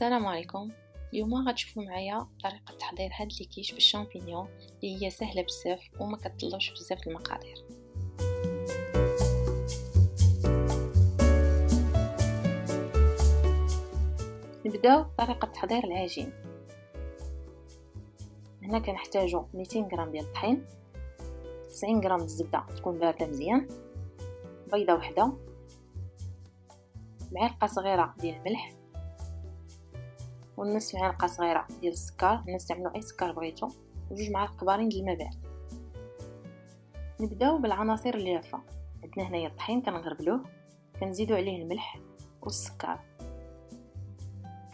السلام عليكم. اليوم غتشوفوا معايا طريقة تحضير هاد الكيش بالشامبينيون اللي هي سهلة بزاف وما كتطلبش بزاف المقادير. نبداو بطريقه تحضير العجين. هنا كنحتاجو 200 غرام ديال الطحين 90 غرام الزبدة تكون باردة مزيان بيضة وحدة معلقة صغيرة ديال الملح ونص معلقه صغيرة ديال السكر. نستعملوا أي سكر بغيتو. وجوج معالق كبارين ديال الماء. نبداو بالعناصر الجافه عندنا هنايا الطحين كنغربلوه. كنزيدو عليه الملح والسكر.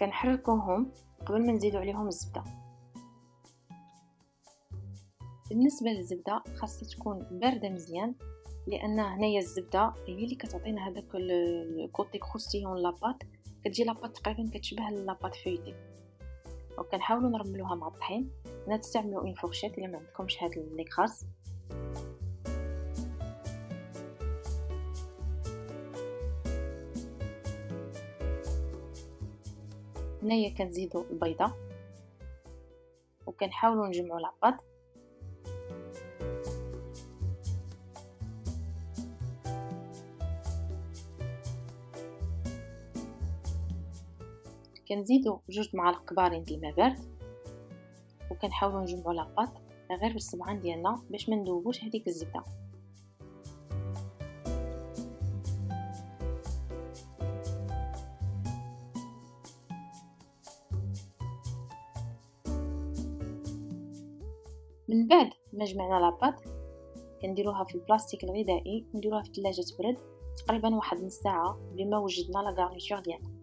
كنحركوهم قبل ما نزيدو عليهم الزبدة. بالنسبة للزبدة خاصها تكون باردة مزيان لأن هنايا الزبدة هي اللي كتعطينا هذاك الكوتي كروستيون لاباط كتجي لاباط تقريبا كتشبه لاباط فيوتي وكنحاولوا نرملوها مع الطحين هنا تستعملوا une fourchette الا ما عندكمش هاد l'écrase هنايا كنزيدو البيضة. وكنحاولوا نجمعوا la pâte كنزيدو جوج معالق كبارين د الماء بارد وكنحاولوا نجمعوا لاطاط غير بالصبعان ديالنا باش ما ندوبوش هذيك الزبدة. من بعد ما جمعنا لاباط كنديروها في البلاستيك الغذائي ونديروها في الثلاجة تبرد تقريبا واحد نص ساعة بما وجدنا la garniture ديالنا.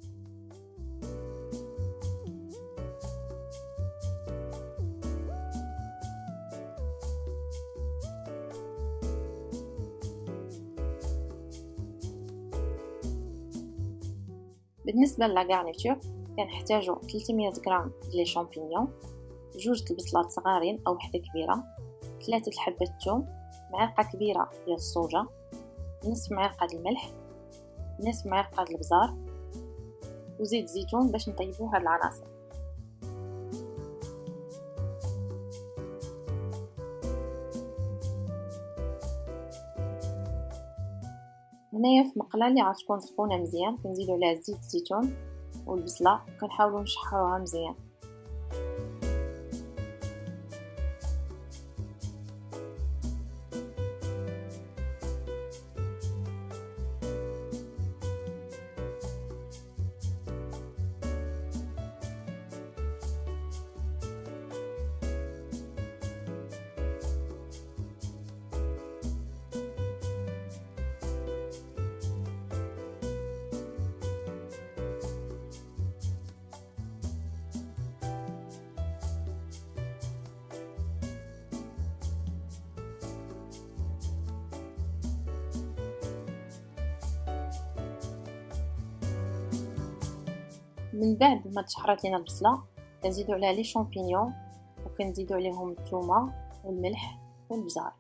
بالنسبة ل la garniture كنحتاجو 300 غرام les champignons جوج البصلات صغارين أو وحدة كبيرة ثلاثة الحبات الثوم معلقة كبيرة ديال الصوجة نصف معلقة ديال الملح نصف معلقة ديال البزار وزيت زيتون باش نطيبو هاد العناصر. هنايا في مقلة اللي غتكون سخونه مزيان كنزيدو عليها زيت الزيتون والبصلة كنحاولوا نشحروها مزيان. من بعد ما تشحرات لينا البصله كنزيدو عليها لي شامبينيون وكنزيدو عليهم الثومه والملح والبزار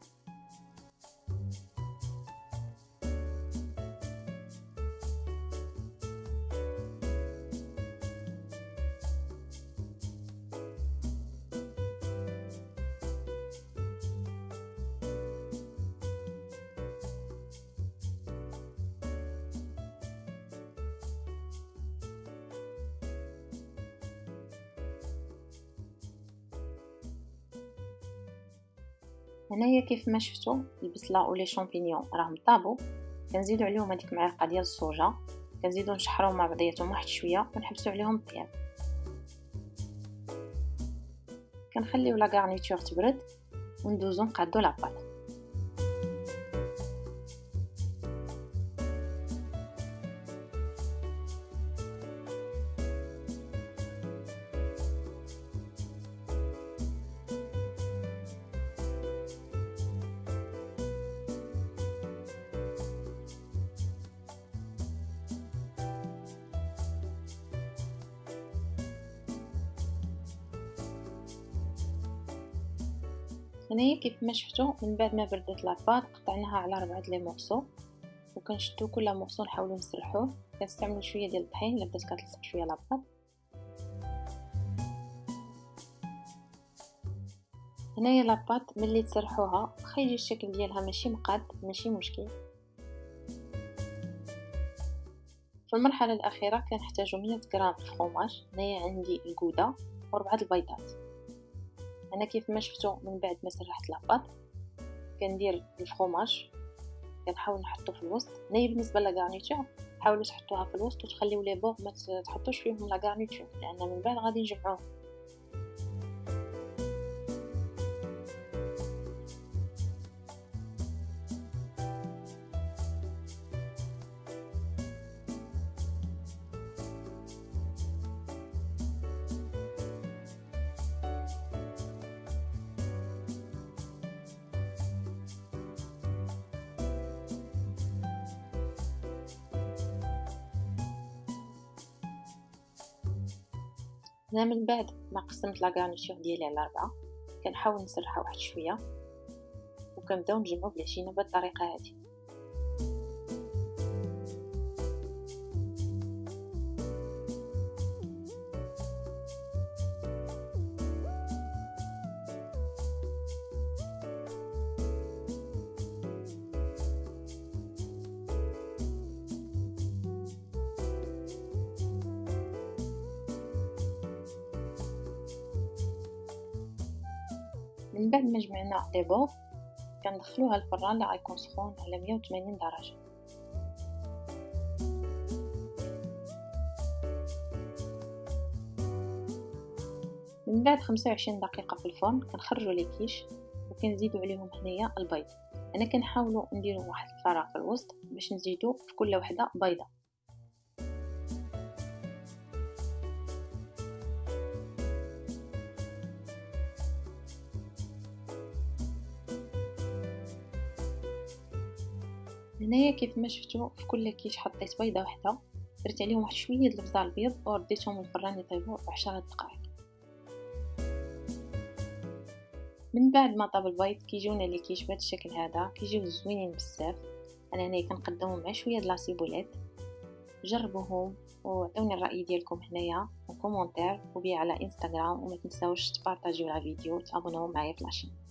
هنايا كيف ما شفتوا البصله ولي شامبينيون راهم طابوا كنزيدوا عليهم هذيك معلقة ديال الصوجة. كنزيدوا نشحروهم مع بعضياتهم واحد شوية ونحبسوا عليهم الطياب كنخليو لا غارنيتور تبرد وندوزو نقادو لاباط هنايا كيف ما شفتو من بعد ما بردت la pâte قطعناها على ربعة les morceaux. وكنشدو كل morceau نحاولو نسرحوه. كنستعملو شوية ديال الطحين الا بدات كتلصق شوية la pâte. هنايا la pâte ملي تسرحوها واخا يجي الشكل ديالها ماشي مقاد ماشي مشكل. في المرحلة الأخيرة كنحتاجو 100 غرام فخوماج هنايا عندي ال gouda وربعة البيضات. أنا كيف ما شفتو من بعد ما سرحت la pâte كندير الفخوماج كنحاول نحطو في الوسط. هنايا بالنسبة ل la garniture حاولوا تحطوها في الوسط وتخليو لي بوغ ما تحطوش فيهم la garniture لأن من بعد غادي نجمعوه هنا من بعد ما قسمت لاكارنيتور ديالي على ربعة كنحاول نسرحها واحد شوية وكنبداو نجمعو بالعجينه بالطريقة هذه من بعد ما جمعنا لي بوغ كندخلوها الفران اللي غيكون سخون على 180 درجة. من بعد 25 دقيقة في الفرن كنخرجوا لي كيش وكنزيدوا عليهم هنايا البيض. أنا كنحاولوا نديروا واحد الفراغ في الوسط باش نزيدوا في كل وحدة بيضة. هنايا كيف ما شفتوا في كل كيش حطيت بيضه واحدة درت عليهم واحد شوية د البزار البيض ورديتهم الفران يطيبوا عشرة دقائق. من بعد ما طاب البيض كيجونا les quiches بهذا الشكل هذا كيجيو زوينين بزاف. أنا هنايا كنقدمهم مع شوية د la ciboulette. جربوهم وعطوني الرأي ديالكم هنايا en commentaire ou bien على انستغرام وما تنساوش تبارطاجيو la vidéo وتابوناو معايا في la chaîne